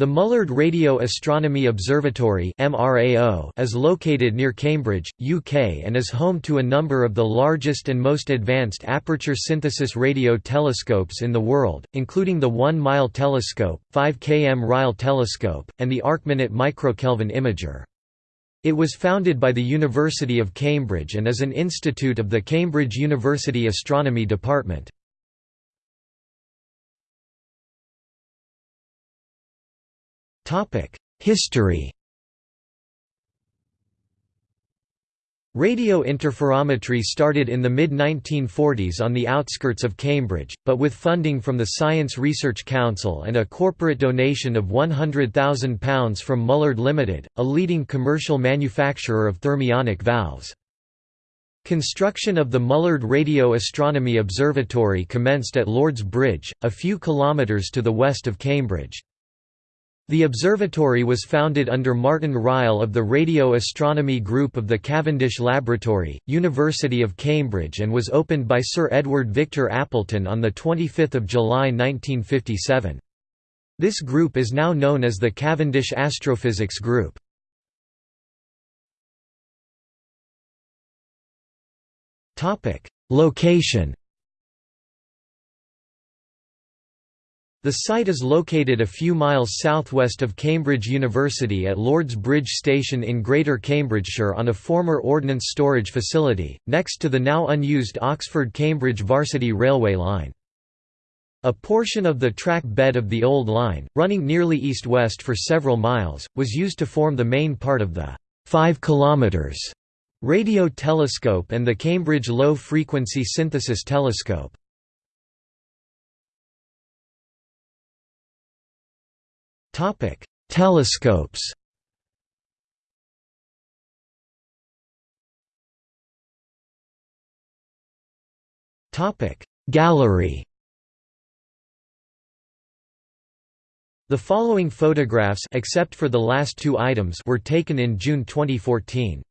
The Mullard Radio Astronomy Observatory is located near Cambridge, UK and is home to a number of the largest and most advanced aperture synthesis radio telescopes in the world, including the 1 Mile Telescope, 5 km Ryle Telescope, and the ArcMinute Microkelvin Imager. It was founded by the University of Cambridge and is an institute of the Cambridge University Astronomy Department. History Radio interferometry started in the mid-1940s on the outskirts of Cambridge, but with funding from the Science Research Council and a corporate donation of £100,000 from Mullard Limited, a leading commercial manufacturer of thermionic valves. Construction of the Mullard Radio Astronomy Observatory commenced at Lord's Bridge, a few kilometres to the west of Cambridge. The observatory was founded under Martin Ryle of the Radio Astronomy Group of the Cavendish Laboratory, University of Cambridge and was opened by Sir Edward Victor Appleton on 25 July 1957. This group is now known as the Cavendish Astrophysics Group. Location The site is located a few miles southwest of Cambridge University at Lord's Bridge Station in Greater Cambridgeshire on a former ordnance storage facility, next to the now unused Oxford-Cambridge Varsity Railway line. A portion of the track bed of the old line, running nearly east-west for several miles, was used to form the main part of the 5 km radio telescope and the Cambridge Low Frequency Synthesis Telescope. Topic: Telescopes. Topic: Gallery. The following photographs except for the last two items were taken in June 2014.